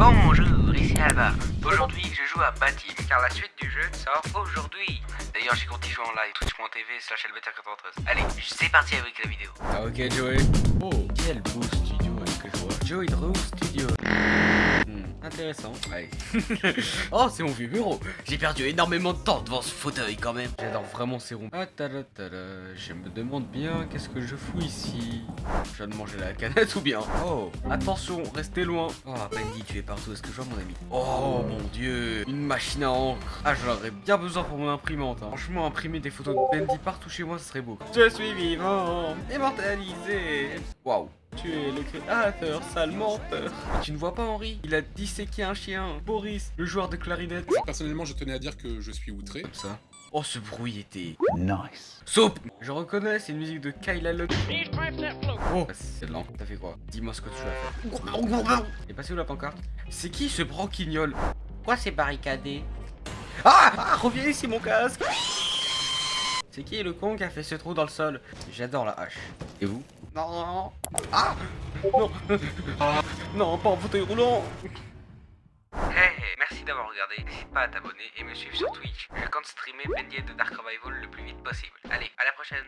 Bonjour, ici Alba. Aujourd'hui, je joue à Batim, car la suite du jeu sort aujourd'hui. D'ailleurs, j'ai compté jouer en live, twitch.tv slash Allez, c'est parti avec la vidéo. Ah ok, Joey. Oh, quel beau studio que je vois? Joey Drew Studio. Intéressant. Allez. oh, c'est mon vieux bureau. J'ai perdu énormément de temps devant ce fauteuil quand même. J'adore vraiment ces ronds. Ah, tada, tada. Je me demande bien qu'est-ce que je fous ici? Je viens de manger la canette ou bien? Oh, attention, restez loin. Oh, Bendy, tu es partout. Est-ce que je vois mon ami? Oh mon dieu, une machine à encre. Ah, j'en aurais bien besoin pour mon imprimante. hein. Franchement, imprimer des photos de Bendy partout chez moi, ce serait beau. Je suis vivant, immortalisé. Waouh. Tu es le créateur, sale menteur. Tu ne vois pas Henri Il a disséqué un chien. Boris, le joueur de clarinette. Personnellement, je tenais à dire que je suis outré. Comme ça. Oh, ce bruit était... Nice. Soupe Je reconnais, c'est une musique de Kyla Luck. Oh, c'est lent. T'as fait quoi? Dis-moi ce que tu as fait. Et passé où la pancarte? C'est qui ce branquignol? Quoi c'est barricadé? Ah, ah Reviens ici mon casque C'est qui le con qui a fait ce trou dans le sol J'adore la hache. Et vous Non, non, non. Ah Non Non, pas en fauteuil roulant Hey, merci d'avoir regardé. N'hésite pas à t'abonner et me suivre sur Twitch. Je compte streamer Bendy de Dark Revival le plus vite possible. Allez, à la prochaine